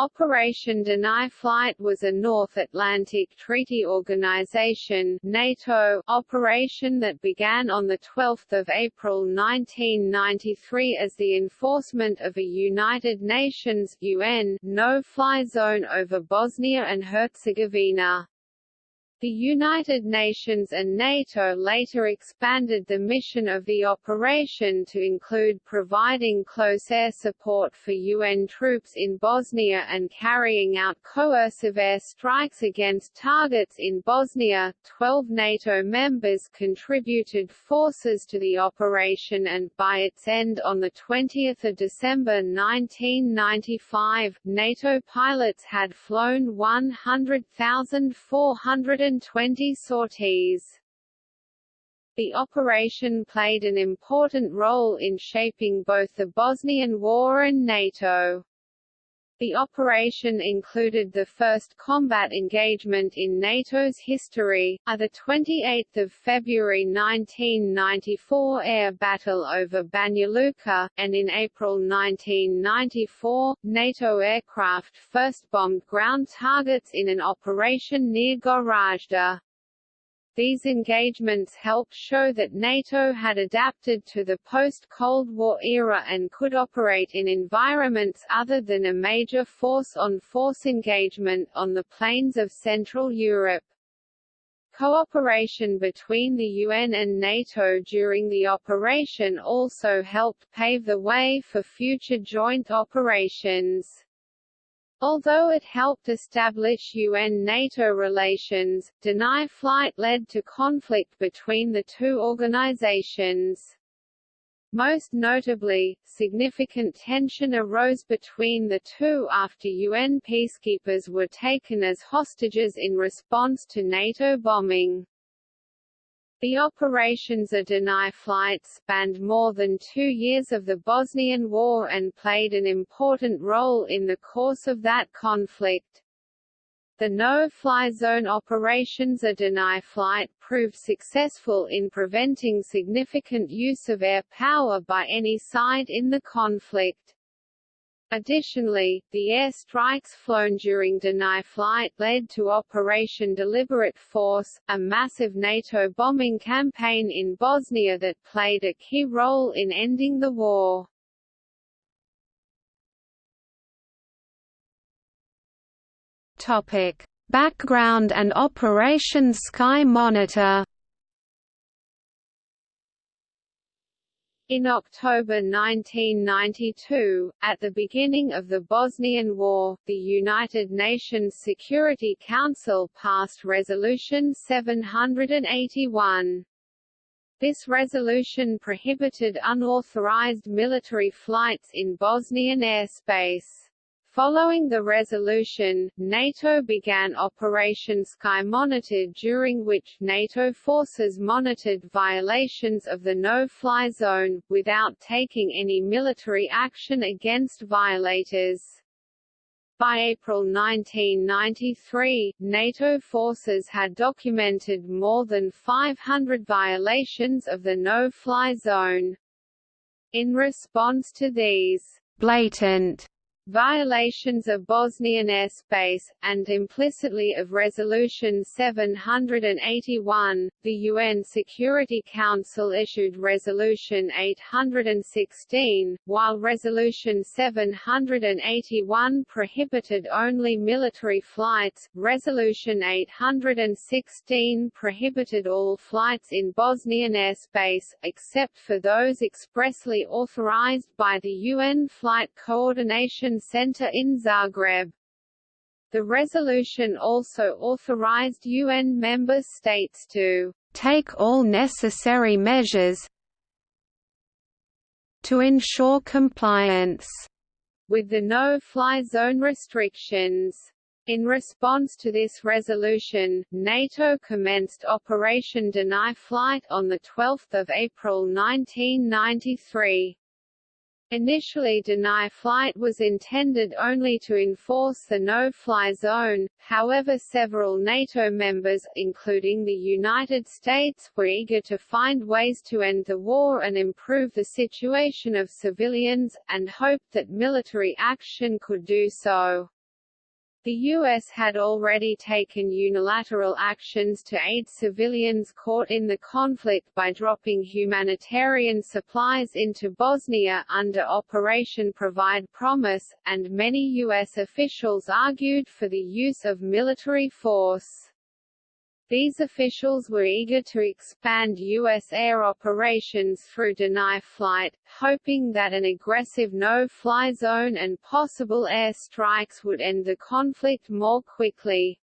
Operation Deny Flight was a North Atlantic Treaty Organization NATO operation that began on 12 April 1993 as the enforcement of a United Nations UN no-fly zone over Bosnia and Herzegovina. The United Nations and NATO later expanded the mission of the operation to include providing close air support for UN troops in Bosnia and carrying out coercive air strikes against targets in Bosnia. Twelve NATO members contributed forces to the operation and by its end on 20 December 1995, NATO pilots had flown 100,400 120 sorties. The operation played an important role in shaping both the Bosnian War and NATO. The operation included the first combat engagement in NATO's history, a 28 February 1994 air battle over Banja and in April 1994, NATO aircraft first bombed ground targets in an operation near Gorazde. These engagements helped show that NATO had adapted to the post-Cold War era and could operate in environments other than a major force-on-force -force engagement on the plains of Central Europe. Cooperation between the UN and NATO during the operation also helped pave the way for future joint operations. Although it helped establish UN-NATO relations, deny flight led to conflict between the two organizations. Most notably, significant tension arose between the two after UN peacekeepers were taken as hostages in response to NATO bombing. The operations A Deny Flight spanned more than two years of the Bosnian War and played an important role in the course of that conflict. The no-fly zone operations A Deny Flight proved successful in preventing significant use of air power by any side in the conflict. Additionally, the air strikes flown during deny flight led to Operation Deliberate Force, a massive NATO bombing campaign in Bosnia that played a key role in ending the war. Topic: Background and Operation Sky Monitor In October 1992, at the beginning of the Bosnian War, the United Nations Security Council passed Resolution 781. This resolution prohibited unauthorized military flights in Bosnian airspace. Following the resolution, NATO began Operation Sky Monitor during which NATO forces monitored violations of the no-fly zone, without taking any military action against violators. By April 1993, NATO forces had documented more than 500 violations of the no-fly zone. In response to these blatant violations of Bosnian airspace, and implicitly of Resolution 781, the UN Security Council issued Resolution 816, while Resolution 781 prohibited only military flights, Resolution 816 prohibited all flights in Bosnian airspace, except for those expressly authorized by the UN Flight Coordination Center in Zagreb. The resolution also authorized UN member states to take all necessary measures to ensure compliance with the no-fly zone restrictions. In response to this resolution, NATO commenced Operation Deny Flight on 12 April 1993. Initially deny flight was intended only to enforce the no-fly zone, however several NATO members, including the United States, were eager to find ways to end the war and improve the situation of civilians, and hoped that military action could do so. The U.S. had already taken unilateral actions to aid civilians caught in the conflict by dropping humanitarian supplies into Bosnia under Operation Provide Promise, and many U.S. officials argued for the use of military force. These officials were eager to expand U.S. air operations through deny flight, hoping that an aggressive no-fly zone and possible air strikes would end the conflict more quickly.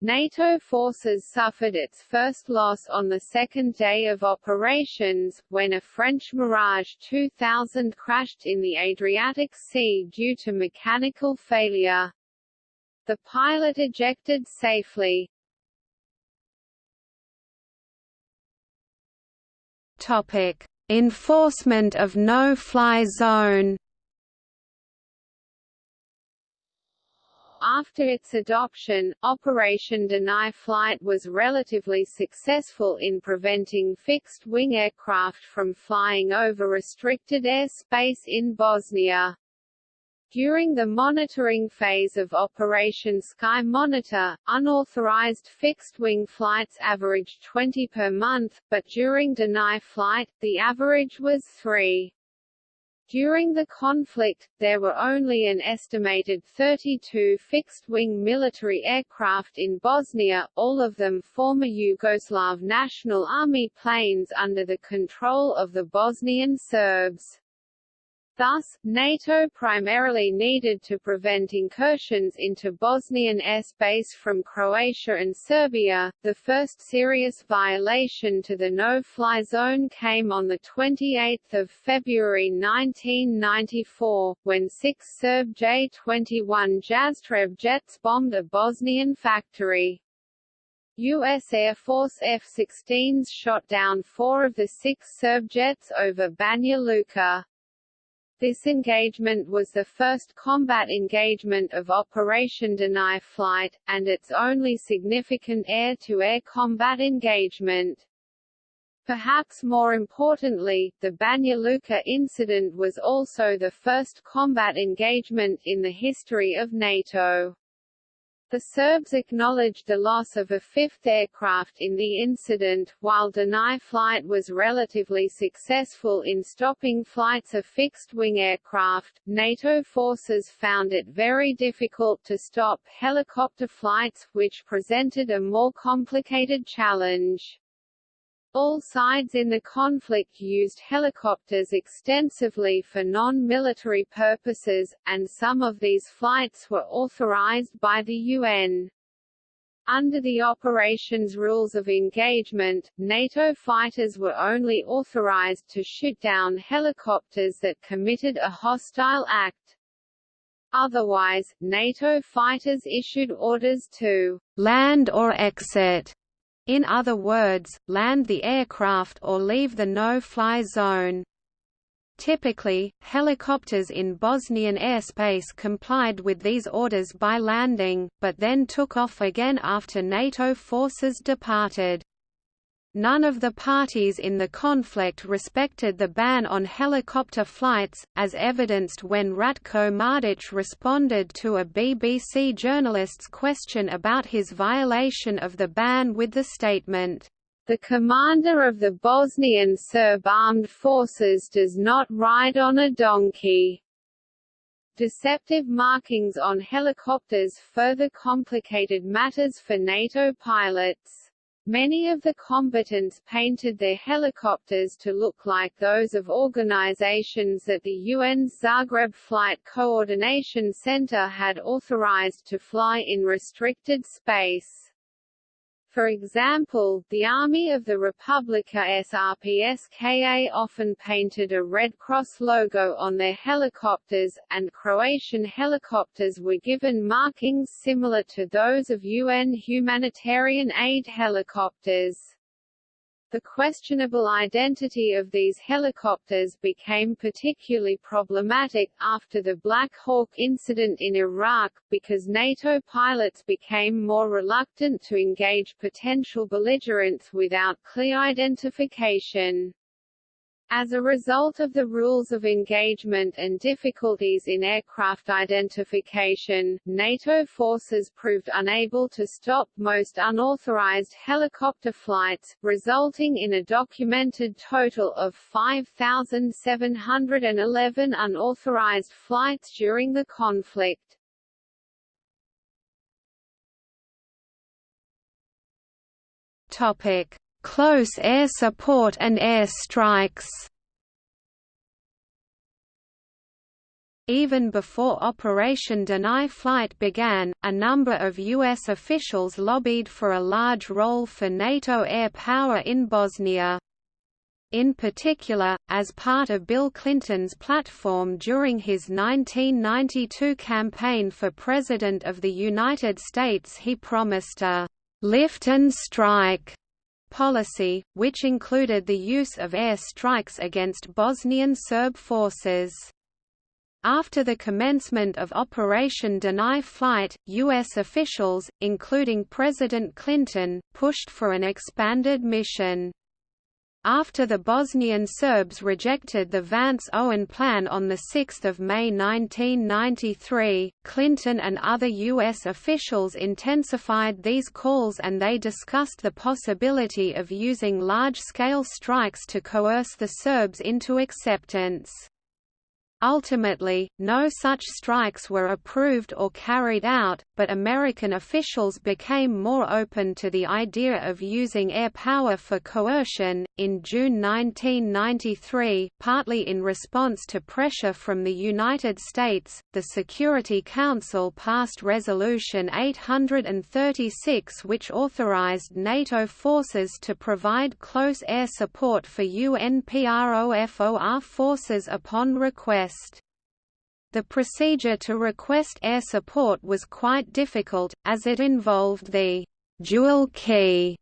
NATO forces suffered its first loss on the second day of operations, when a French Mirage 2000 crashed in the Adriatic Sea due to mechanical failure. The pilot ejected safely. Enforcement of no-fly zone. After its adoption, Operation Deny Flight was relatively successful in preventing fixed-wing aircraft from flying over restricted airspace in Bosnia. During the monitoring phase of Operation Sky Monitor, unauthorized fixed-wing flights averaged 20 per month, but during deny flight, the average was 3. During the conflict, there were only an estimated 32 fixed-wing military aircraft in Bosnia, all of them former Yugoslav National Army planes under the control of the Bosnian Serbs. Thus, NATO primarily needed to prevent incursions into Bosnian airspace from Croatia and Serbia. The first serious violation to the no-fly zone came on 28 February 1994, when six Serb J-21 Jastreb jets bombed a Bosnian factory. U.S. Air Force F-16s shot down four of the six Serb jets over Banja Luka. This engagement was the first combat engagement of Operation Deny Flight, and its only significant air-to-air -air combat engagement. Perhaps more importantly, the Banja Luka incident was also the first combat engagement in the history of NATO. The Serbs acknowledged the loss of a fifth aircraft in the incident, while deny flight was relatively successful in stopping flights of fixed-wing aircraft. NATO forces found it very difficult to stop helicopter flights, which presented a more complicated challenge. All sides in the conflict used helicopters extensively for non-military purposes, and some of these flights were authorized by the UN. Under the operations rules of engagement, NATO fighters were only authorized to shoot down helicopters that committed a hostile act. Otherwise, NATO fighters issued orders to land or exit in other words, land the aircraft or leave the no-fly zone. Typically, helicopters in Bosnian airspace complied with these orders by landing, but then took off again after NATO forces departed. None of the parties in the conflict respected the ban on helicopter flights, as evidenced when Ratko Mladic responded to a BBC journalist's question about his violation of the ban with the statement, "...the commander of the Bosnian Serb armed forces does not ride on a donkey." Deceptive markings on helicopters further complicated matters for NATO pilots. Many of the combatants painted their helicopters to look like those of organizations that the UN's Zagreb Flight Coordination Center had authorized to fly in restricted space. For example, the Army of the Republika SRPSKA often painted a Red Cross logo on their helicopters, and Croatian helicopters were given markings similar to those of UN humanitarian aid helicopters. The questionable identity of these helicopters became particularly problematic after the Black Hawk incident in Iraq, because NATO pilots became more reluctant to engage potential belligerents without clear identification. As a result of the rules of engagement and difficulties in aircraft identification, NATO forces proved unable to stop most unauthorized helicopter flights, resulting in a documented total of 5,711 unauthorized flights during the conflict. Topic: Close air support and air strikes Even before Operation Deny Flight began, a number of U.S. officials lobbied for a large role for NATO air power in Bosnia. In particular, as part of Bill Clinton's platform during his 1992 campaign for President of the United States he promised a «lift and strike» policy, which included the use of air strikes against Bosnian Serb forces. After the commencement of Operation Deny Flight, U.S. officials, including President Clinton, pushed for an expanded mission. After the Bosnian Serbs rejected the Vance-Owen plan on 6 May 1993, Clinton and other U.S. officials intensified these calls and they discussed the possibility of using large-scale strikes to coerce the Serbs into acceptance. Ultimately, no such strikes were approved or carried out, but American officials became more open to the idea of using air power for coercion. In June 1993, partly in response to pressure from the United States, the Security Council passed Resolution 836, which authorized NATO forces to provide close air support for UNPROFOR forces upon request. The procedure to request air support was quite difficult, as it involved the «dual key»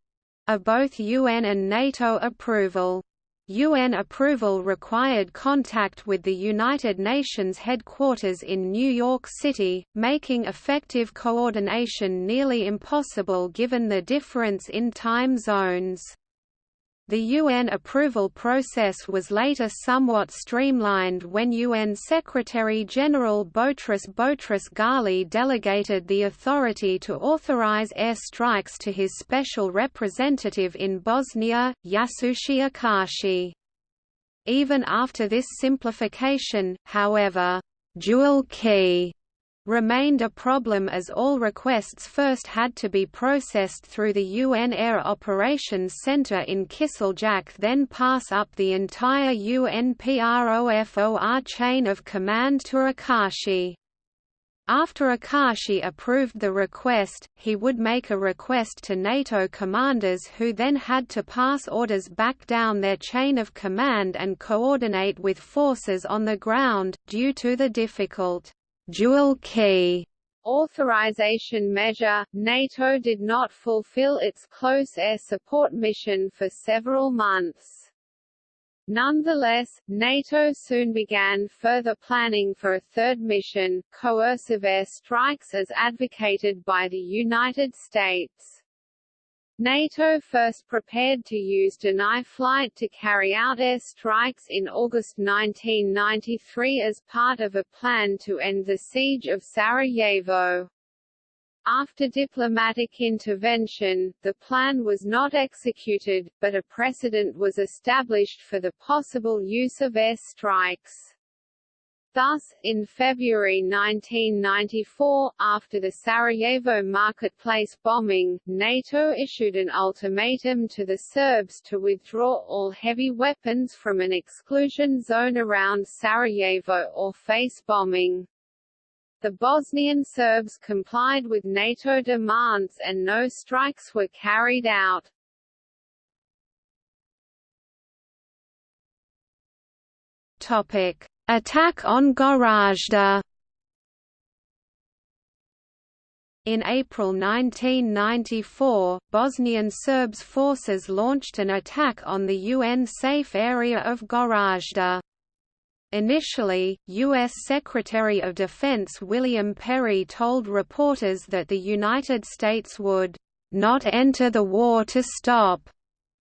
of both UN and NATO approval. UN approval required contact with the United Nations headquarters in New York City, making effective coordination nearly impossible given the difference in time zones. The UN approval process was later somewhat streamlined when UN Secretary-General Boutros Boutros Ghali delegated the authority to authorize air strikes to his special representative in Bosnia, Yasushi Akashi. Even after this simplification, however, dual key remained a problem as all requests first had to be processed through the UN Air Operations Center in Kiseljak then pass up the entire UNPROFOR chain of command to Akashi. After Akashi approved the request, he would make a request to NATO commanders who then had to pass orders back down their chain of command and coordinate with forces on the ground, due to the difficult dual key authorization measure, NATO did not fulfill its close air support mission for several months. Nonetheless, NATO soon began further planning for a third mission, coercive air strikes as advocated by the United States. NATO first prepared to use Deny Flight to carry out air strikes in August 1993 as part of a plan to end the siege of Sarajevo. After diplomatic intervention, the plan was not executed, but a precedent was established for the possible use of air strikes. Thus, in February 1994, after the Sarajevo marketplace bombing, NATO issued an ultimatum to the Serbs to withdraw all heavy weapons from an exclusion zone around Sarajevo or face bombing. The Bosnian Serbs complied with NATO demands and no strikes were carried out. Topic Attack on Gorazde In April 1994, Bosnian Serbs forces launched an attack on the UN-safe area of Gorazde. Initially, U.S. Secretary of Defense William Perry told reporters that the United States would not enter the war to stop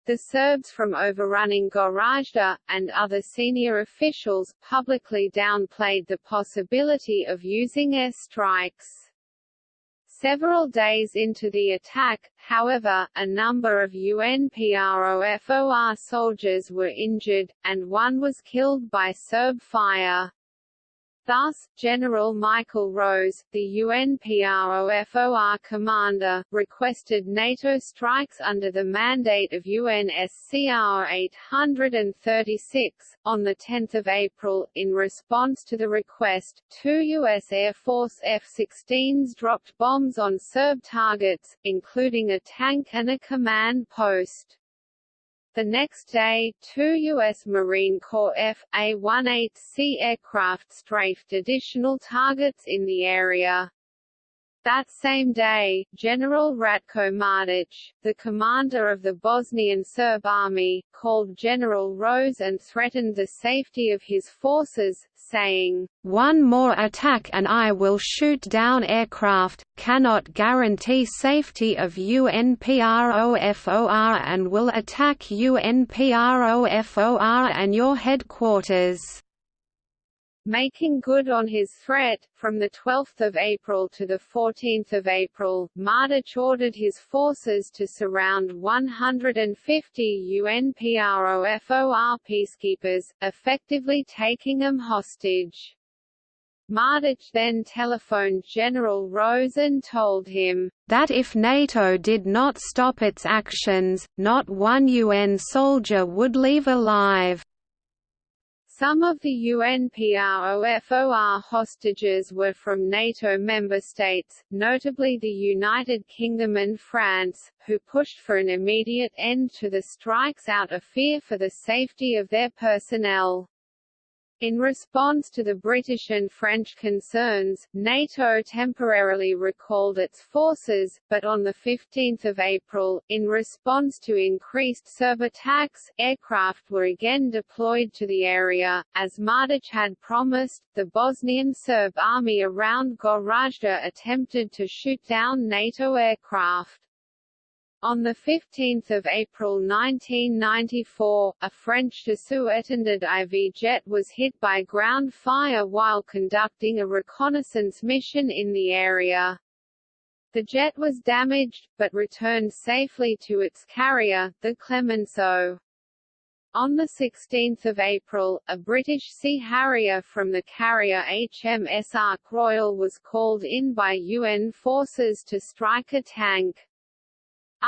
The Serbs from overrunning Gorazde, and other senior officials, publicly downplayed the possibility of using air strikes. Several days into the attack, however, a number of UNPROFOR soldiers were injured, and one was killed by Serb fire. Thus, General Michael Rose, the UNPROFOR commander, requested NATO strikes under the mandate of UNSCR 836. On 10 April, in response to the request, two U.S. Air Force F-16s dropped bombs on Serb targets, including a tank and a command post. The next day, two U.S. Marine Corps F.A-18C aircraft strafed additional targets in the area. That same day, General Ratko Mladic, the commander of the Bosnian Serb army, called General Rose and threatened the safety of his forces, saying, One more attack and I will shoot down aircraft, cannot guarantee safety of UNPROFOR and will attack UNPROFOR and your headquarters making good on his threat. From 12 April to 14 April, Mladic ordered his forces to surround 150 UNPROFOR peacekeepers, effectively taking them hostage. Mladic then telephoned General Rose and told him, that if NATO did not stop its actions, not one UN soldier would leave alive. Some of the UNPROFOR hostages were from NATO member states, notably the United Kingdom and France, who pushed for an immediate end to the strikes out of fear for the safety of their personnel. In response to the British and French concerns, NATO temporarily recalled its forces, but on 15 April, in response to increased Serb attacks, aircraft were again deployed to the area. As Mladic had promised, the Bosnian Serb army around Gorazde attempted to shoot down NATO aircraft. On 15 April 1994, a French Dassault Étendard IV jet was hit by ground fire while conducting a reconnaissance mission in the area. The jet was damaged, but returned safely to its carrier, the Clemenceau. On 16 April, a British Sea Harrier from the carrier HMS Ark Royal was called in by UN forces to strike a tank.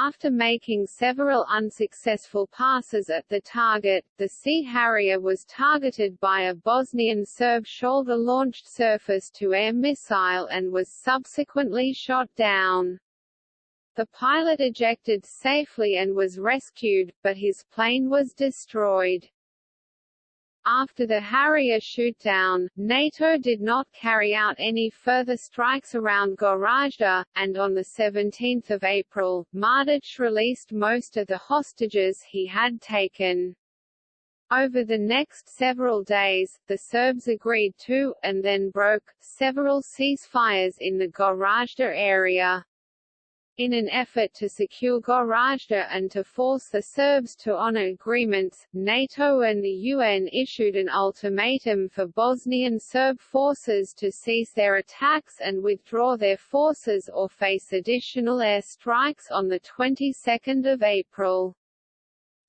After making several unsuccessful passes at the target, the Sea Harrier was targeted by a Bosnian Serb shoulder-launched surface-to-air missile and was subsequently shot down. The pilot ejected safely and was rescued, but his plane was destroyed. After the Harrier shootdown, NATO did not carry out any further strikes around Gorazde, and on 17 April, Mladic released most of the hostages he had taken. Over the next several days, the Serbs agreed to, and then broke, several ceasefires in the Gorazde area. In an effort to secure Gorazde and to force the Serbs to honor agreements, NATO and the UN issued an ultimatum for Bosnian Serb forces to cease their attacks and withdraw their forces or face additional air strikes on the 22nd of April.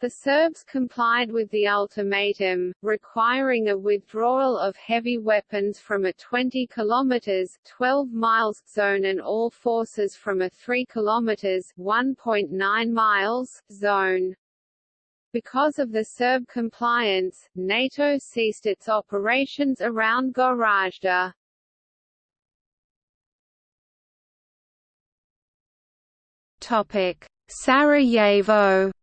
The Serbs complied with the ultimatum, requiring a withdrawal of heavy weapons from a 20 km 12 miles zone and all forces from a 3 km 1.9 miles zone. Because of the Serb compliance, NATO ceased its operations around Gorazde. Topic: Sarajevo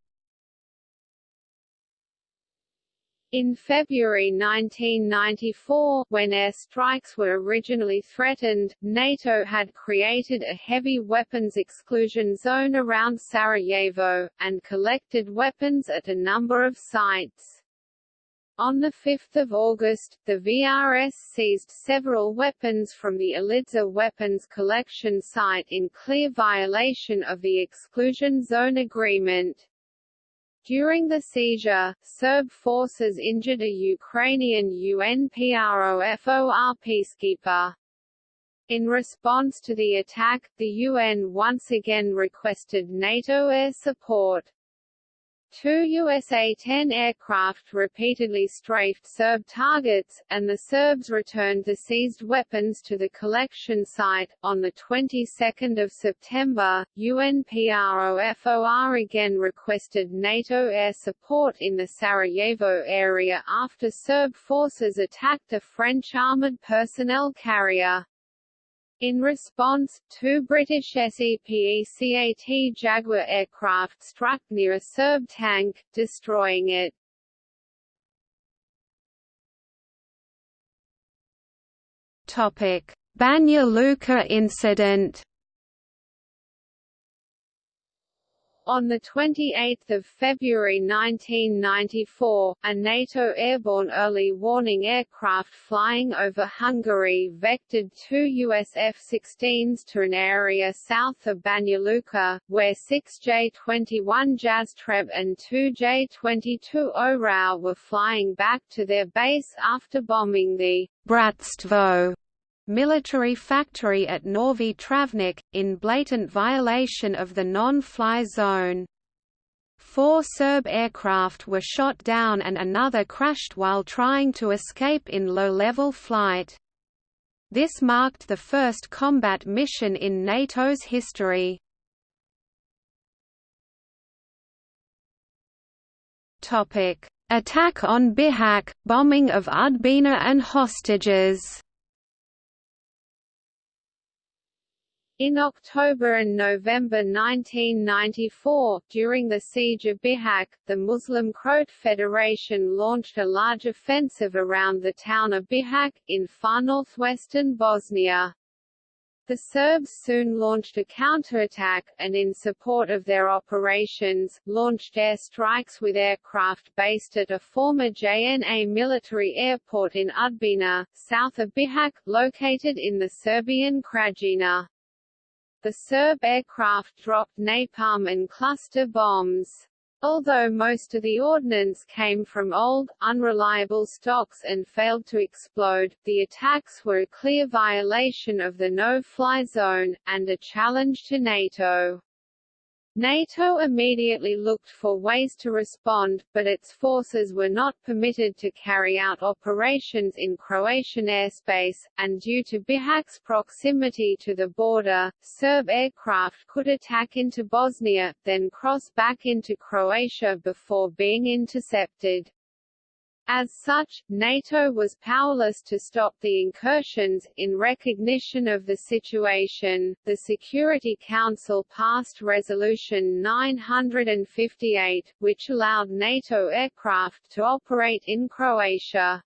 In February 1994, when air strikes were originally threatened, NATO had created a heavy weapons exclusion zone around Sarajevo, and collected weapons at a number of sites. On 5 August, the VRS seized several weapons from the Ilidza weapons collection site in clear violation of the exclusion zone agreement. During the seizure, Serb forces injured a Ukrainian UNPROFOR peacekeeper. In response to the attack, the UN once again requested NATO air support. Two US A-10 aircraft repeatedly strafed Serb targets, and the Serbs returned the seized weapons to the collection site. On the 22nd of September, UNPROFOR again requested NATO air support in the Sarajevo area after Serb forces attacked a French armoured personnel carrier. In response, two British SEPECAT Jaguar aircraft struck near a Serb tank, destroying it. Banja Luka incident On 28 February 1994, a NATO airborne early warning aircraft flying over Hungary vectored two US F-16s to an area south of Banja where six J-21 Jastreb and two J-22 Orao were flying back to their base after bombing the Bratstvo military factory at Novi Travnik, in blatant violation of the non-fly zone. Four Serb aircraft were shot down and another crashed while trying to escape in low-level flight. This marked the first combat mission in NATO's history. Attack on Bihać, bombing of Udbina and hostages In October and November 1994, during the siege of Bihać, the Muslim Croat Federation launched a large offensive around the town of Bihać, in far northwestern Bosnia. The Serbs soon launched a counterattack, and in support of their operations, launched air strikes with aircraft based at a former JNA military airport in Udbina, south of Bihać, located in the Serbian Krajina the Serb aircraft dropped napalm and cluster bombs. Although most of the ordnance came from old, unreliable stocks and failed to explode, the attacks were a clear violation of the no-fly zone, and a challenge to NATO. NATO immediately looked for ways to respond, but its forces were not permitted to carry out operations in Croatian airspace, and due to Bihać's proximity to the border, Serb aircraft could attack into Bosnia, then cross back into Croatia before being intercepted. As such, NATO was powerless to stop the incursions. In recognition of the situation, the Security Council passed Resolution 958, which allowed NATO aircraft to operate in Croatia.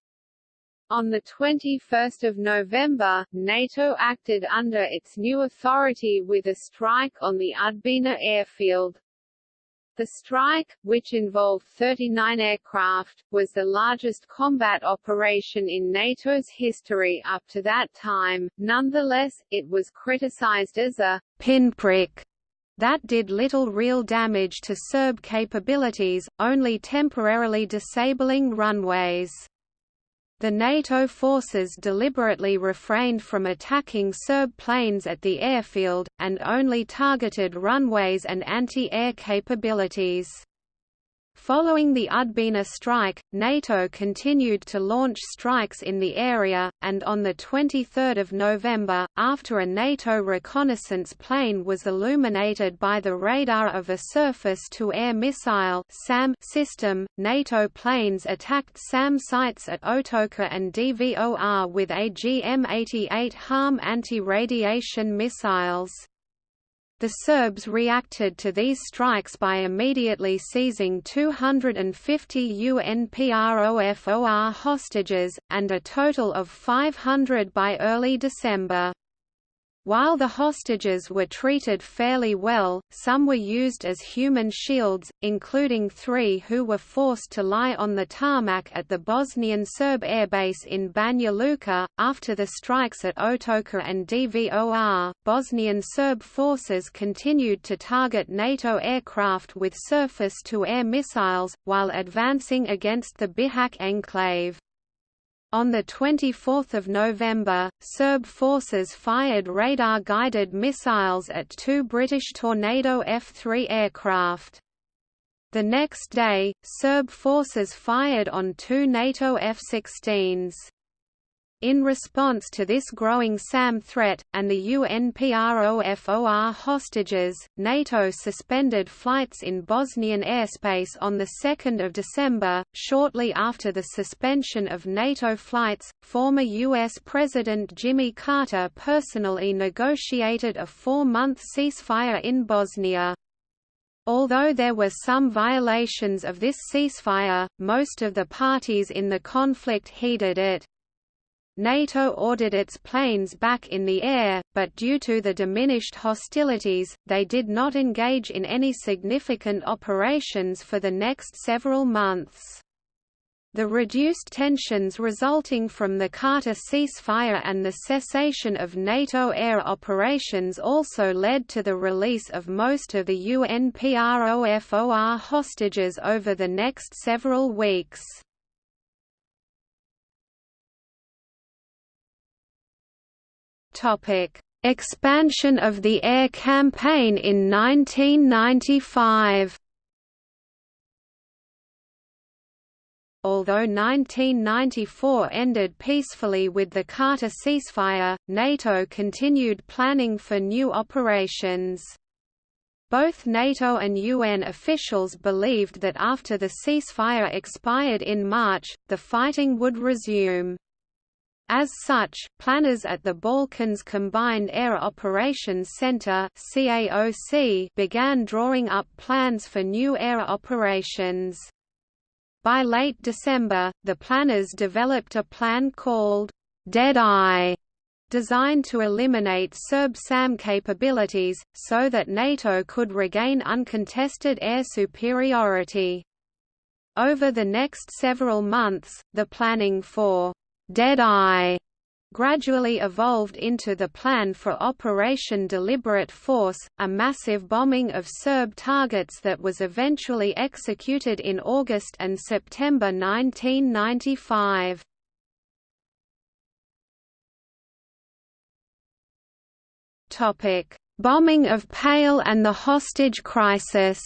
On 21 November, NATO acted under its new authority with a strike on the Udbina airfield, the strike, which involved 39 aircraft, was the largest combat operation in NATO's history up to that time. Nonetheless, it was criticized as a pinprick that did little real damage to Serb capabilities, only temporarily disabling runways. The NATO forces deliberately refrained from attacking Serb planes at the airfield, and only targeted runways and anti-air capabilities. Following the Udbina strike, NATO continued to launch strikes in the area, and on 23 November, after a NATO reconnaissance plane was illuminated by the radar of a surface-to-air missile SAM system, NATO planes attacked SAM sites at Otoka and DVOR with AGM-88 HARM anti-radiation missiles. The Serbs reacted to these strikes by immediately seizing 250 UNPROFOR hostages, and a total of 500 by early December. While the hostages were treated fairly well, some were used as human shields, including three who were forced to lie on the tarmac at the Bosnian Serb airbase in Banja Luka. After the strikes at Otoka and Dvor, Bosnian Serb forces continued to target NATO aircraft with surface to air missiles, while advancing against the Bihać enclave. On 24 November, Serb forces fired radar-guided missiles at two British Tornado F-3 aircraft. The next day, Serb forces fired on two NATO F-16s. In response to this growing SAM threat, and the UNPROFOR hostages, NATO suspended flights in Bosnian airspace on 2 December. Shortly after the suspension of NATO flights, former U.S. President Jimmy Carter personally negotiated a four-month ceasefire in Bosnia. Although there were some violations of this ceasefire, most of the parties in the conflict heeded it. NATO ordered its planes back in the air, but due to the diminished hostilities, they did not engage in any significant operations for the next several months. The reduced tensions resulting from the Carter ceasefire and the cessation of NATO air operations also led to the release of most of the UNPROFOR hostages over the next several weeks. Expansion of the air campaign in 1995. Although 1994 ended peacefully with the Carter ceasefire, NATO continued planning for new operations. Both NATO and UN officials believed that after the ceasefire expired in March, the fighting would resume. As such, planners at the Balkans Combined Air Operations Center began drawing up plans for new air operations. By late December, the planners developed a plan called Dead Eye, designed to eliminate Serb SAM capabilities, so that NATO could regain uncontested air superiority. Over the next several months, the planning for Deadeye gradually evolved into the plan for Operation Deliberate Force, a massive bombing of Serb targets that was eventually executed in August and September 1995. Bombing of Pale and the hostage crisis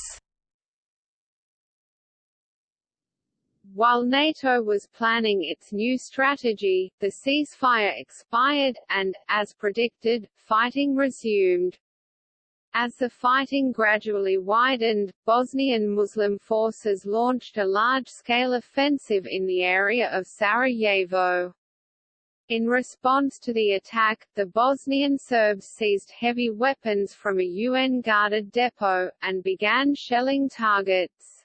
While NATO was planning its new strategy, the ceasefire expired, and, as predicted, fighting resumed. As the fighting gradually widened, Bosnian Muslim forces launched a large-scale offensive in the area of Sarajevo. In response to the attack, the Bosnian Serbs seized heavy weapons from a UN-guarded depot, and began shelling targets.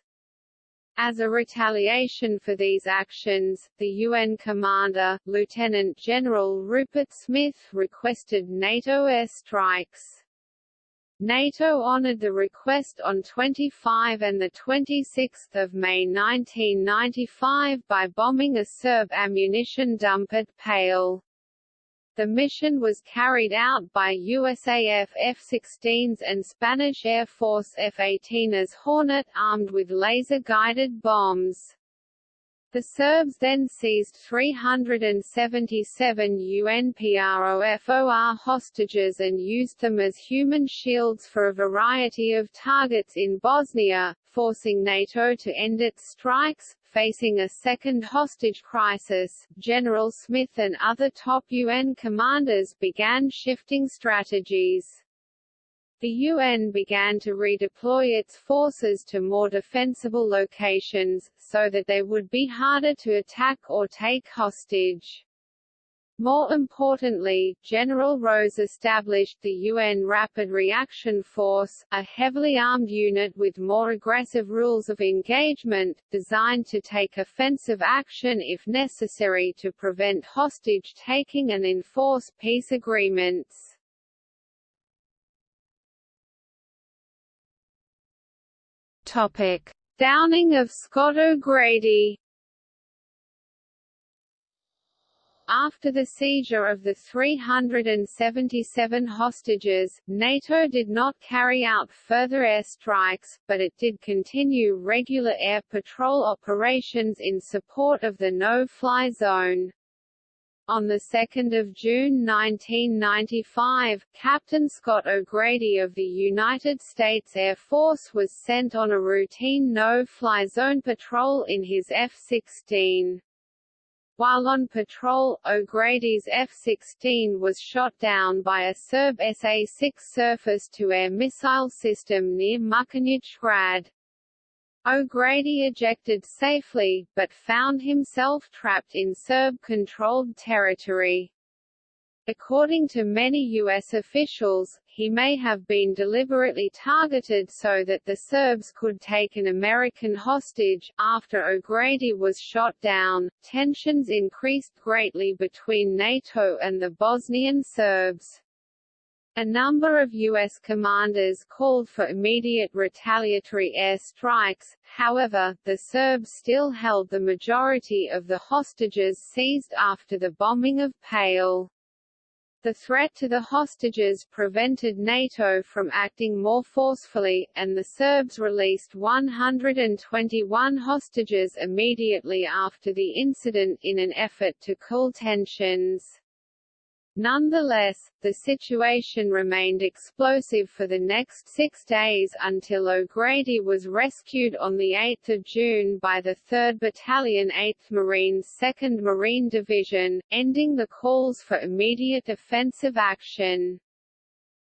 As a retaliation for these actions, the UN commander, Lieutenant General Rupert Smith requested NATO airstrikes. NATO honored the request on 25 and 26 May 1995 by bombing a Serb ammunition dump at Pale. The mission was carried out by USAF F-16s and Spanish Air Force F-18s Hornet armed with laser-guided bombs. The Serbs then seized 377 UNPROFOR hostages and used them as human shields for a variety of targets in Bosnia, forcing NATO to end its strikes, Facing a second hostage crisis, General Smith and other top UN commanders began shifting strategies. The UN began to redeploy its forces to more defensible locations, so that they would be harder to attack or take hostage. More importantly, General Rose established the UN Rapid Reaction Force, a heavily armed unit with more aggressive rules of engagement, designed to take offensive action if necessary to prevent hostage-taking and enforce peace agreements. Topic: Downing of Scott O'Grady After the seizure of the 377 hostages, NATO did not carry out further airstrikes, but it did continue regular air patrol operations in support of the no-fly zone. On 2 June 1995, Captain Scott O'Grady of the United States Air Force was sent on a routine no-fly zone patrol in his F-16. While on patrol, O'Grady's F-16 was shot down by a Serb SA-6 surface-to-air missile system near Mrkonjić Grad. O'Grady ejected safely, but found himself trapped in Serb-controlled territory. According to many U.S. officials, he may have been deliberately targeted so that the Serbs could take an American hostage. After O'Grady was shot down, tensions increased greatly between NATO and the Bosnian Serbs. A number of U.S. commanders called for immediate retaliatory air strikes, however, the Serbs still held the majority of the hostages seized after the bombing of Pale. The threat to the hostages prevented NATO from acting more forcefully, and the Serbs released 121 hostages immediately after the incident in an effort to cool tensions. Nonetheless, the situation remained explosive for the next six days until O'Grady was rescued on 8 June by the 3rd Battalion 8th Marines 2nd Marine Division, ending the calls for immediate offensive action.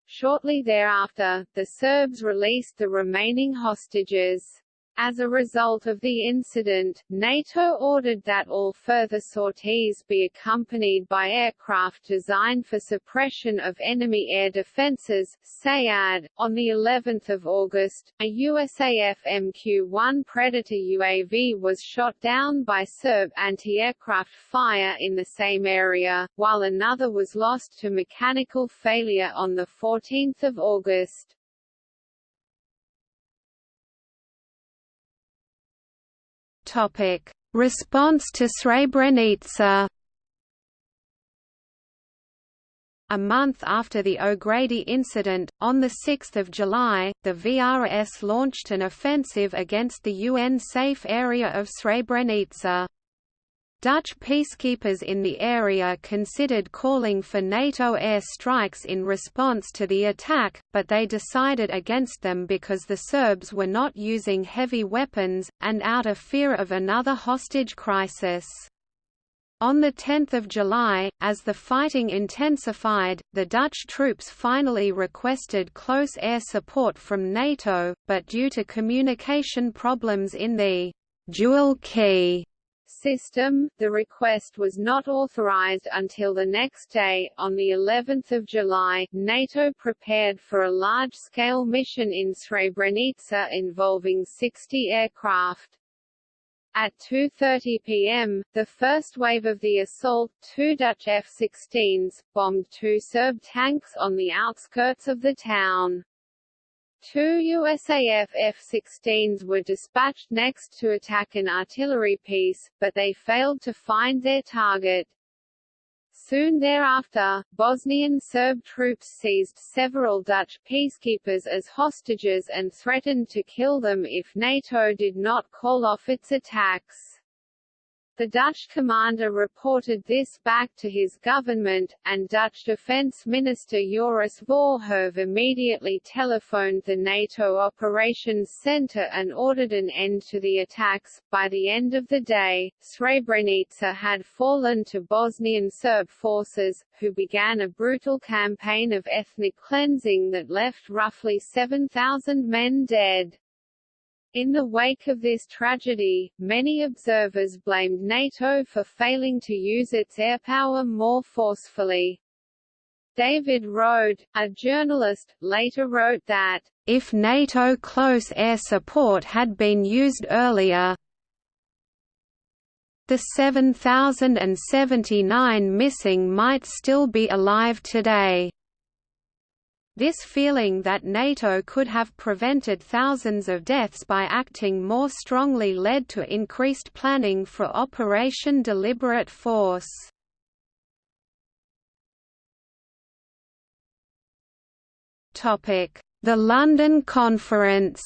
Shortly thereafter, the Serbs released the remaining hostages. As a result of the incident, NATO ordered that all further sorties be accompanied by aircraft designed for suppression of enemy air defenses SEAD. On the 11th of August, a USAF MQ-1 Predator UAV was shot down by Serb anti-aircraft fire in the same area, while another was lost to mechanical failure on the 14th of August. Response to Srebrenica. A month after the O'Grady incident, on 6 July, the VRS launched an offensive against the UN-safe area of Srebrenica. Dutch peacekeepers in the area considered calling for NATO air strikes in response to the attack, but they decided against them because the Serbs were not using heavy weapons, and out of fear of another hostage crisis. On 10 July, as the fighting intensified, the Dutch troops finally requested close air support from NATO, but due to communication problems in the dual key system, the request was not authorized until the next day. On the 11th of July, NATO prepared for a large-scale mission in Srebrenica involving 60 aircraft. At 2.30 pm, the first wave of the assault, two Dutch F-16s, bombed two Serb tanks on the outskirts of the town. Two USAF F-16s were dispatched next to attack an artillery piece, but they failed to find their target. Soon thereafter, Bosnian Serb troops seized several Dutch peacekeepers as hostages and threatened to kill them if NATO did not call off its attacks. The Dutch commander reported this back to his government, and Dutch Defence Minister Joris Voorhoeve immediately telephoned the NATO Operations Centre and ordered an end to the attacks. By the end of the day, Srebrenica had fallen to Bosnian Serb forces, who began a brutal campaign of ethnic cleansing that left roughly 7,000 men dead. In the wake of this tragedy, many observers blamed NATO for failing to use its airpower more forcefully. David Rohde, a journalist, later wrote that, "...if NATO close air support had been used earlier the 7,079 missing might still be alive today." This feeling that NATO could have prevented thousands of deaths by acting more strongly led to increased planning for Operation Deliberate Force. The London Conference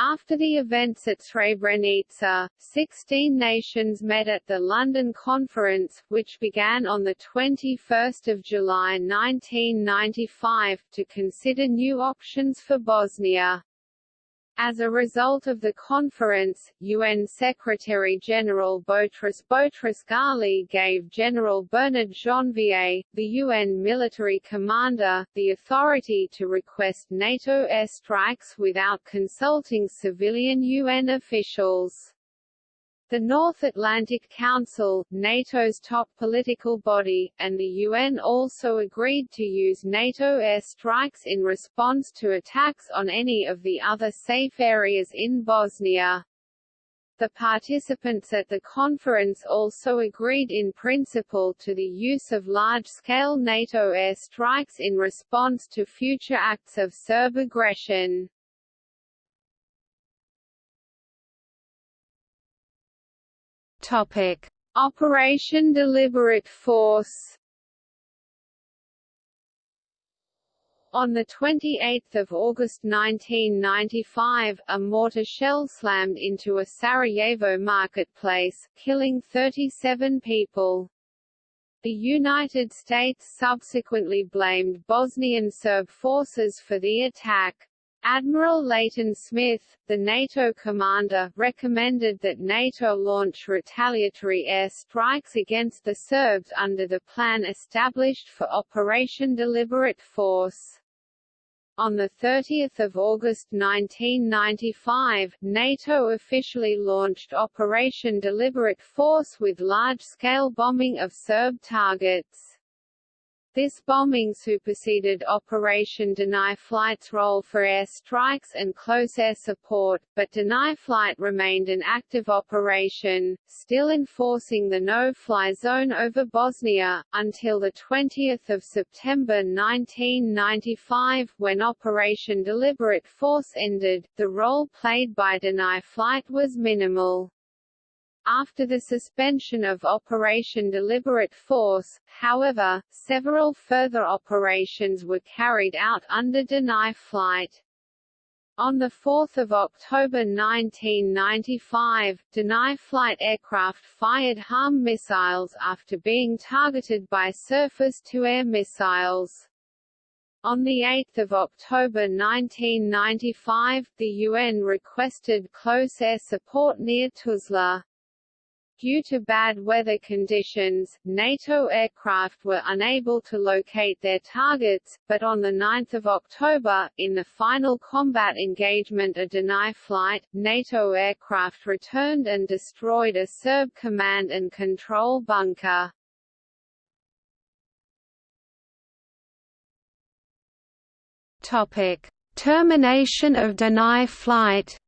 After the events at Srebrenica, 16 nations met at the London Conference, which began on 21 July 1995, to consider new options for Bosnia. As a result of the conference, UN Secretary-General Boutros Boutros-Ghali gave General Bernard Janvier, the UN military commander, the authority to request NATO airstrikes without consulting civilian UN officials. The North Atlantic Council, NATO's top political body, and the UN also agreed to use NATO airstrikes in response to attacks on any of the other safe areas in Bosnia. The participants at the conference also agreed in principle to the use of large-scale NATO airstrikes in response to future acts of Serb aggression. Topic: Operation Deliberate Force. On 28 August 1995, a mortar shell slammed into a Sarajevo marketplace, killing 37 people. The United States subsequently blamed Bosnian Serb forces for the attack. Admiral Leighton Smith, the NATO commander, recommended that NATO launch retaliatory air strikes against the Serbs under the plan established for Operation Deliberate Force. On 30 August 1995, NATO officially launched Operation Deliberate Force with large-scale bombing of Serb targets. This bombing superseded Operation Deny Flight's role for air strikes and close air support, but Deny Flight remained an active operation, still enforcing the no-fly zone over Bosnia, until 20 September 1995, when Operation Deliberate Force ended. The role played by Deny Flight was minimal. After the suspension of Operation Deliberate Force, however, several further operations were carried out under Deny Flight. On 4 October 1995, Deny Flight aircraft fired HARM missiles after being targeted by surface-to-air missiles. On 8 October 1995, the UN requested close air support near Tuzla. Due to bad weather conditions, NATO aircraft were unable to locate their targets, but on 9 October, in the final combat engagement a deny flight, NATO aircraft returned and destroyed a Serb command and control bunker. Topic. Termination of deny flight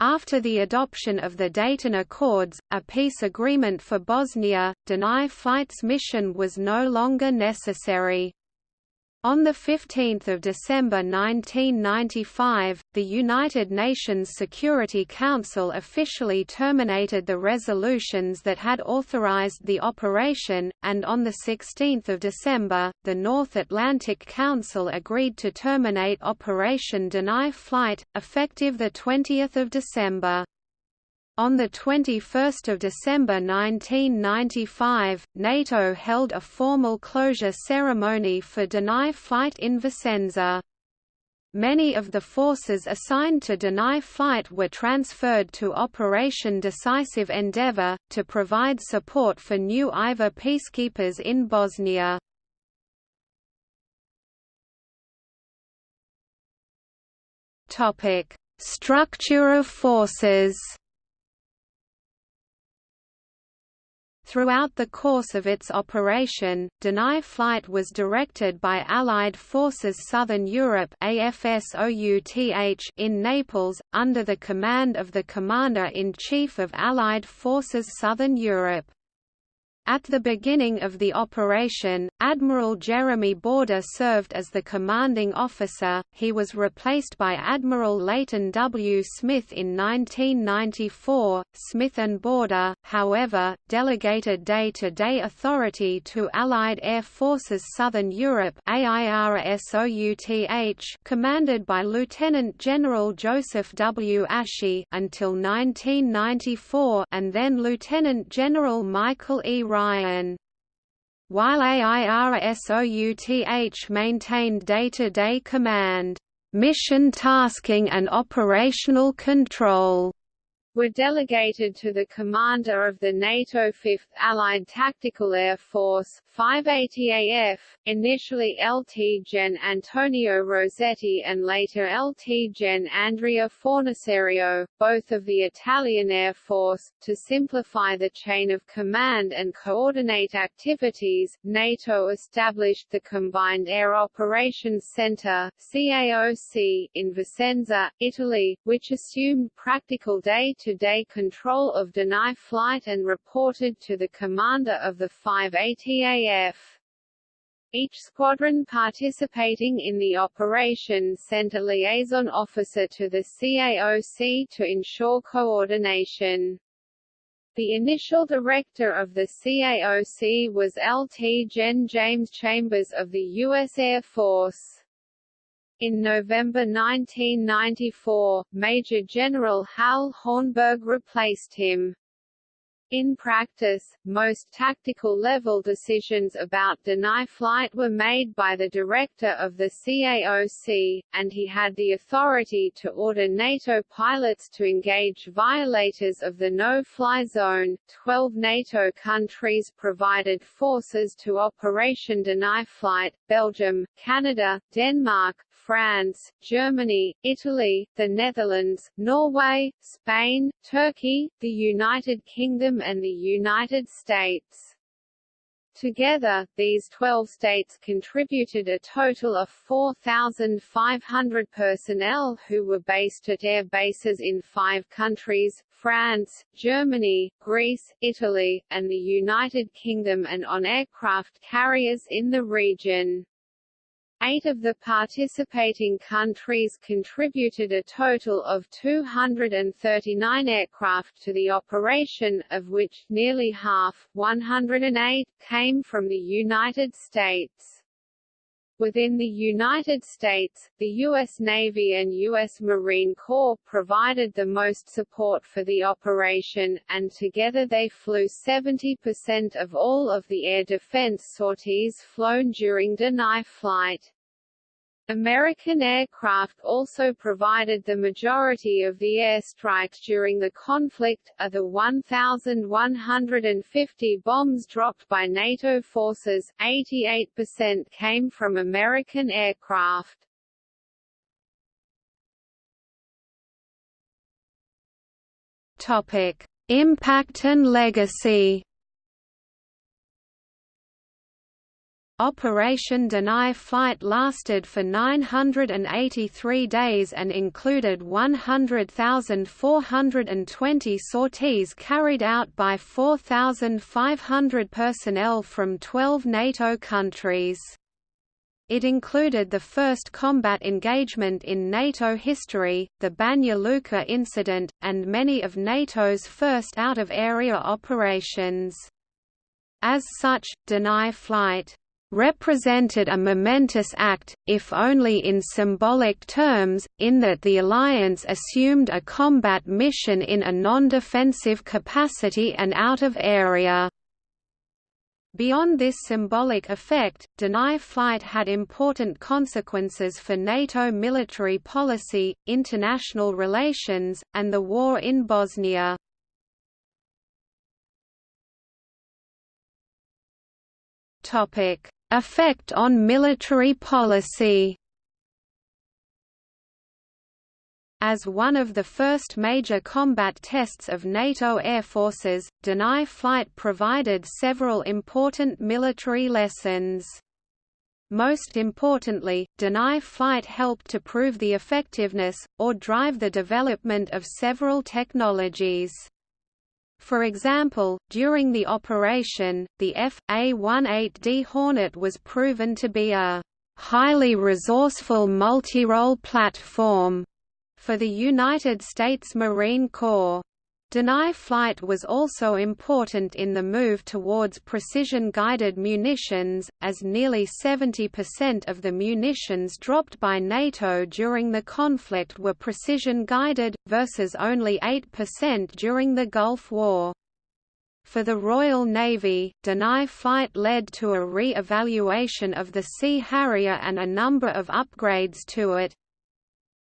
After the adoption of the Dayton Accords, a peace agreement for Bosnia, Deny Flight's mission was no longer necessary. On 15 December 1995, the United Nations Security Council officially terminated the resolutions that had authorized the operation, and on 16 December, the North Atlantic Council agreed to terminate Operation Deny Flight, effective 20 December. On 21 December 1995, NATO held a formal closure ceremony for Deny Flight in Vicenza. Many of the forces assigned to Deny Flight were transferred to Operation Decisive Endeavour, to provide support for new IFOR peacekeepers in Bosnia. Structure of forces Throughout the course of its operation, Deny Flight was directed by Allied Forces Southern Europe in Naples, under the command of the Commander-in-Chief of Allied Forces Southern Europe. At the beginning of the operation, Admiral Jeremy Boorda served as the commanding officer, he was replaced by Admiral Leighton W. Smith in 1994. Smith and Boorda, however, delegated day-to-day -day authority to Allied Air Forces Southern Europe commanded by Lieutenant General Joseph W. Ashe until 1994 and then Lieutenant General Michael E. Ryan. While AIRSOUTH maintained day-to-day -day command, mission tasking and operational control were delegated to the commander of the NATO 5th Allied Tactical Air Force 5ATAF, initially LT Gen Antonio Rossetti and later LT Gen Andrea Fornasiero, both of the Italian Air Force. To simplify the chain of command and coordinate activities, NATO established the Combined Air Operations Center CAOC in Vicenza, Italy, which assumed practical day -day control of Deny flight and reported to the commander of the 5ATAF. Each squadron participating in the operation sent a liaison officer to the CAOC to ensure coordination. The initial director of the CAOC was LT Gen James Chambers of the U.S. Air Force. In November 1994, Major General Hal Hornburg replaced him. In practice, most tactical-level decisions about deny flight were made by the director of the CAOC, and he had the authority to order NATO pilots to engage violators of the no-fly zone. Twelve NATO countries provided forces to Operation Deny Flight, Belgium, Canada, Denmark, France, Germany, Italy, the Netherlands, Norway, Spain, Turkey, the United Kingdom and the United States. Together, these 12 states contributed a total of 4,500 personnel who were based at air bases in five countries, France, Germany, Greece, Italy, and the United Kingdom and on aircraft carriers in the region. Eight of the participating countries contributed a total of 239 aircraft to the operation, of which nearly half, 108, came from the United States. Within the United States, the U.S. Navy and U.S. Marine Corps provided the most support for the operation, and together they flew 70% of all of the air defense sorties flown during deny flight. American aircraft also provided the majority of the airstrikes during the conflict, of the 1,150 bombs dropped by NATO forces, 88% came from American aircraft. Topic: Impact and legacy. Operation Deny Flight lasted for 983 days and included 100,420 sorties carried out by 4,500 personnel from 12 NATO countries. It included the first combat engagement in NATO history, the Banja Luka incident, and many of NATO's first out-of-area operations. As such, Deny Flight represented a momentous act, if only in symbolic terms, in that the alliance assumed a combat mission in a non-defensive capacity and out of area. Beyond this symbolic effect, deny flight had important consequences for NATO military policy, international relations, and the war in Bosnia. Topic: Effect on military policy As one of the first major combat tests of NATO air forces, Deny Flight provided several important military lessons. Most importantly, Deny Flight helped to prove the effectiveness, or drive the development of several technologies. For example, during the operation, the F/A-18D Hornet was proven to be a highly resourceful multirole platform for the United States Marine Corps. Deny flight was also important in the move towards precision-guided munitions, as nearly 70% of the munitions dropped by NATO during the conflict were precision-guided, versus only 8% during the Gulf War. For the Royal Navy, deny flight led to a re-evaluation of the Sea Harrier and a number of upgrades to it,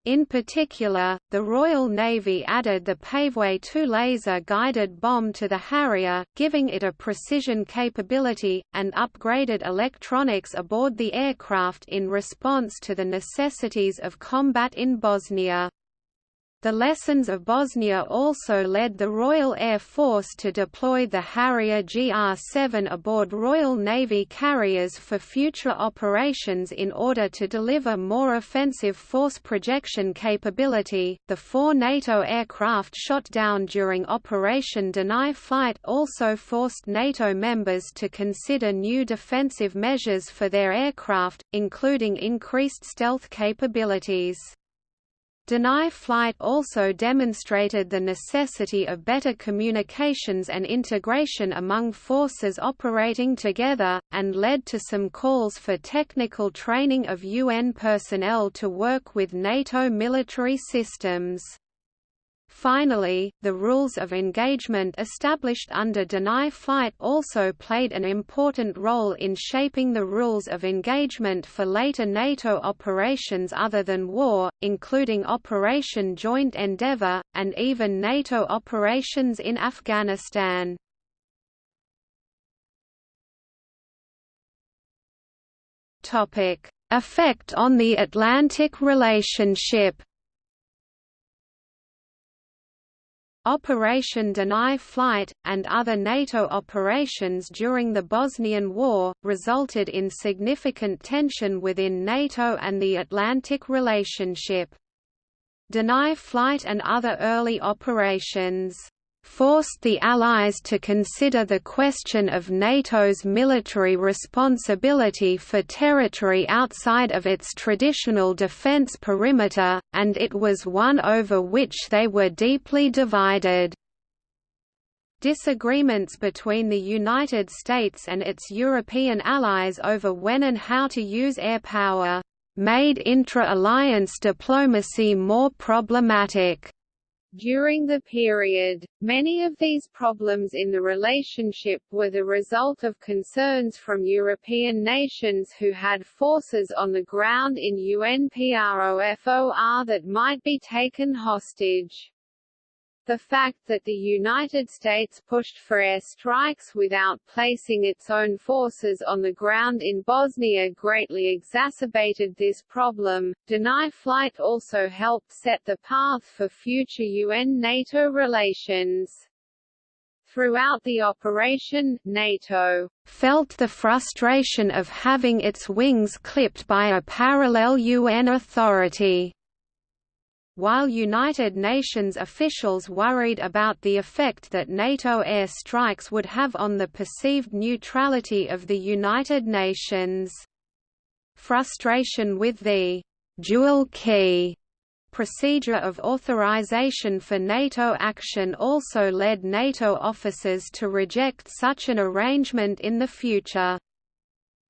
in particular, the Royal Navy added the Paveway 2 laser-guided bomb to the Harrier, giving it a precision capability, and upgraded electronics aboard the aircraft in response to the necessities of combat in Bosnia. The lessons of Bosnia also led the Royal Air Force to deploy the Harrier GR-7 aboard Royal Navy carriers for future operations in order to deliver more offensive force projection capability. The four NATO aircraft shot down during Operation Deny Flight also forced NATO members to consider new defensive measures for their aircraft, including increased stealth capabilities. Deny Flight also demonstrated the necessity of better communications and integration among forces operating together, and led to some calls for technical training of UN personnel to work with NATO military systems. Finally, the rules of engagement established under Deny Flight also played an important role in shaping the rules of engagement for later NATO operations other than war, including Operation Joint Endeavour, and even NATO operations in Afghanistan. Effect on the Atlantic relationship Operation Deny Flight, and other NATO operations during the Bosnian War, resulted in significant tension within NATO and the Atlantic relationship. Deny Flight and other early operations forced the Allies to consider the question of NATO's military responsibility for territory outside of its traditional defence perimeter, and it was one over which they were deeply divided. Disagreements between the United States and its European allies over when and how to use air power made intra-alliance diplomacy more problematic. During the period, many of these problems in the relationship were the result of concerns from European nations who had forces on the ground in UNPROFOR that might be taken hostage. The fact that the United States pushed for air strikes without placing its own forces on the ground in Bosnia greatly exacerbated this problem. Deny flight also helped set the path for future UN-NATO relations. Throughout the operation, NATO felt the frustration of having its wings clipped by a parallel UN authority. While United Nations officials worried about the effect that NATO air strikes would have on the perceived neutrality of the United Nations. Frustration with the «dual key» procedure of authorization for NATO action also led NATO officers to reject such an arrangement in the future.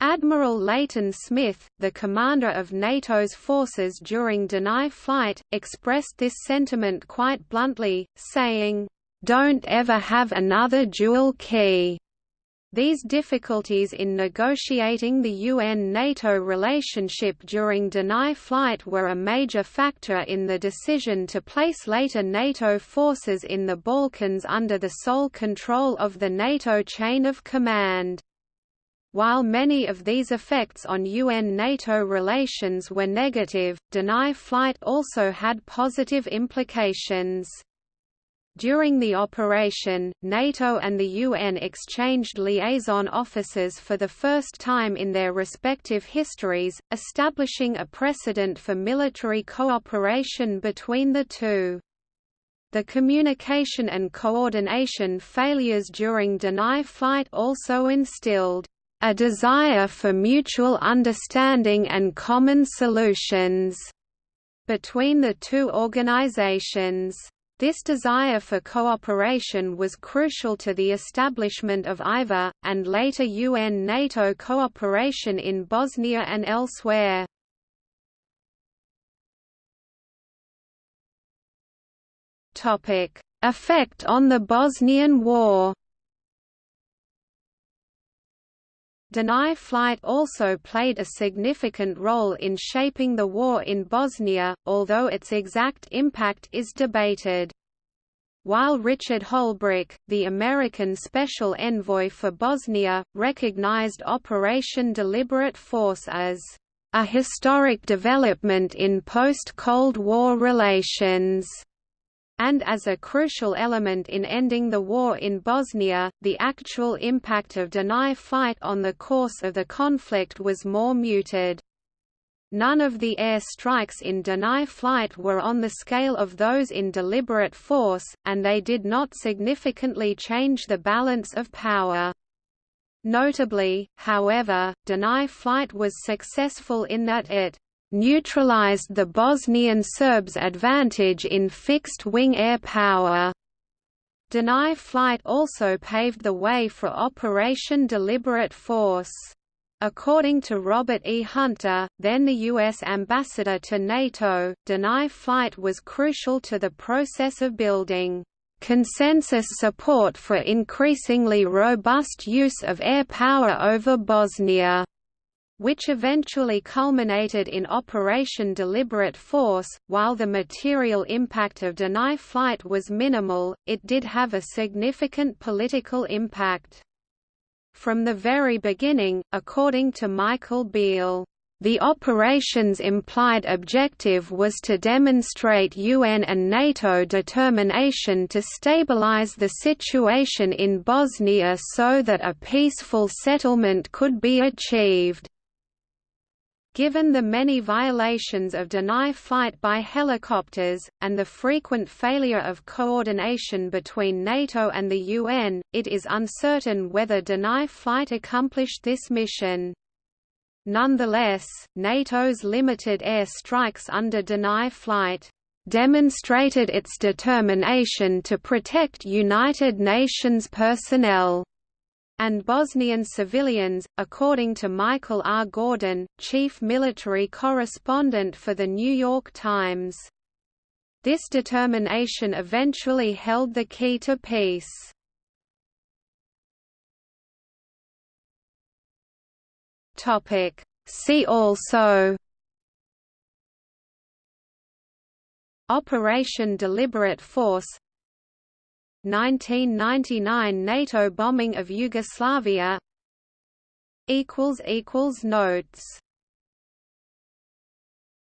Admiral Leighton Smith, the commander of NATO's forces during Deny Flight, expressed this sentiment quite bluntly, saying, "Don't ever have another dual key." These difficulties in negotiating the UN-NATO relationship during Deny Flight were a major factor in the decision to place later NATO forces in the Balkans under the sole control of the NATO chain of command. While many of these effects on UN-NATO relations were negative, deny flight also had positive implications. During the operation, NATO and the UN exchanged liaison officers for the first time in their respective histories, establishing a precedent for military cooperation between the two. The communication and coordination failures during deny flight also instilled a desire for mutual understanding and common solutions between the two organizations. This desire for cooperation was crucial to the establishment of IFOR, and later UN-NATO cooperation in Bosnia and elsewhere. Effect on the Bosnian War Deny flight also played a significant role in shaping the war in Bosnia, although its exact impact is debated. While Richard Holbrooke, the American Special Envoy for Bosnia, recognized Operation Deliberate Force as a historic development in post-Cold War relations and as a crucial element in ending the war in Bosnia, the actual impact of deny flight on the course of the conflict was more muted. None of the air strikes in deny flight were on the scale of those in deliberate force, and they did not significantly change the balance of power. Notably, however, deny flight was successful in that it neutralized the Bosnian Serbs' advantage in fixed-wing air power. Deny flight also paved the way for Operation Deliberate Force. According to Robert E. Hunter, then the U.S. ambassador to NATO, deny flight was crucial to the process of building consensus support for increasingly robust use of air power over Bosnia which eventually culminated in Operation Deliberate Force. While the material impact of Deny Flight was minimal, it did have a significant political impact. From the very beginning, according to Michael Beale, the operation's implied objective was to demonstrate UN and NATO determination to stabilize the situation in Bosnia so that a peaceful settlement could be achieved. Given the many violations of deny flight by helicopters, and the frequent failure of coordination between NATO and the UN, it is uncertain whether deny flight accomplished this mission. Nonetheless, NATO's limited air strikes under deny flight demonstrated its determination to protect United Nations personnel and Bosnian civilians, according to Michael R. Gordon, chief military correspondent for The New York Times. This determination eventually held the key to peace. See also Operation Deliberate Force 1999 NATO bombing of Yugoslavia Notes